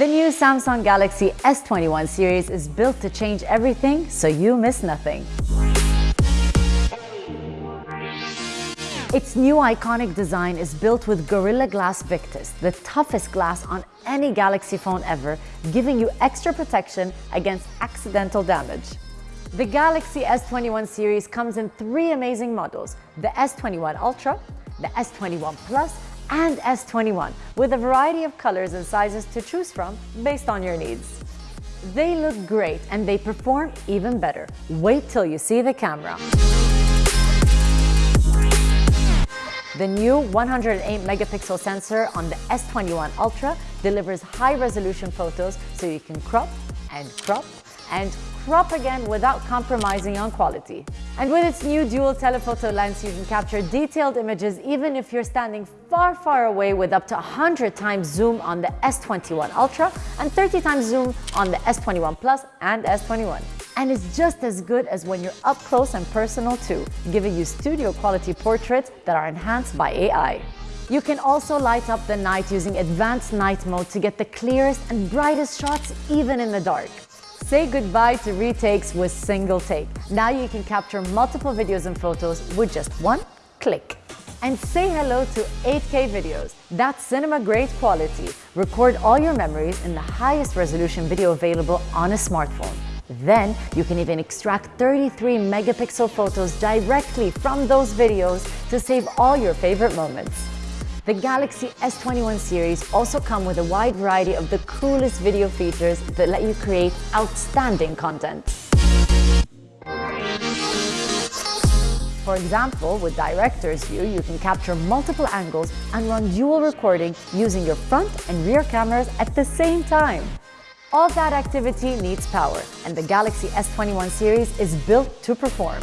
The new Samsung Galaxy S21 series is built to change everything so you miss nothing. Its new iconic design is built with Gorilla Glass Victus, the toughest glass on any Galaxy phone ever, giving you extra protection against accidental damage. The Galaxy S21 series comes in three amazing models, the S21 Ultra, the S21 Plus, and S21, with a variety of colors and sizes to choose from based on your needs. They look great and they perform even better. Wait till you see the camera. The new 108 megapixel sensor on the S21 Ultra delivers high resolution photos so you can crop and crop and crop again without compromising on quality. And with its new dual telephoto lens, you can capture detailed images even if you're standing far, far away with up to 100 times zoom on the S21 Ultra and 30 times zoom on the S21 Plus and S21. And it's just as good as when you're up close and personal too, giving you studio quality portraits that are enhanced by AI. You can also light up the night using advanced night mode to get the clearest and brightest shots even in the dark. Say goodbye to retakes with single take. Now you can capture multiple videos and photos with just one click. And say hello to 8K videos. That's cinema-grade quality. Record all your memories in the highest resolution video available on a smartphone. Then you can even extract 33 megapixel photos directly from those videos to save all your favorite moments. The Galaxy S21 series also come with a wide variety of the coolest video features that let you create outstanding content. For example, with Director's View, you can capture multiple angles and run dual recording using your front and rear cameras at the same time. All that activity needs power, and the Galaxy S21 series is built to perform.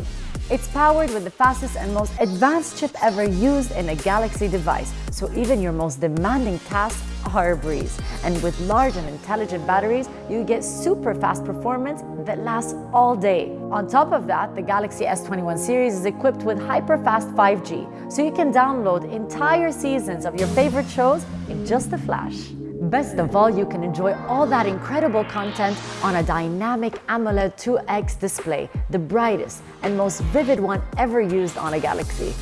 It's powered with the fastest and most advanced chip ever used in a Galaxy device, so even your most demanding tasks are a breeze. And with large and intelligent batteries, you get super fast performance that lasts all day. On top of that, the Galaxy S21 series is equipped with hyper-fast 5G, so you can download entire seasons of your favorite shows in just a flash. Best of all, you can enjoy all that incredible content on a dynamic AMOLED 2X display, the brightest and most vivid one ever used on a Galaxy.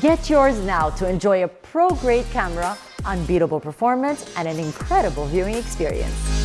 Get yours now to enjoy a pro-grade camera, unbeatable performance, and an incredible viewing experience.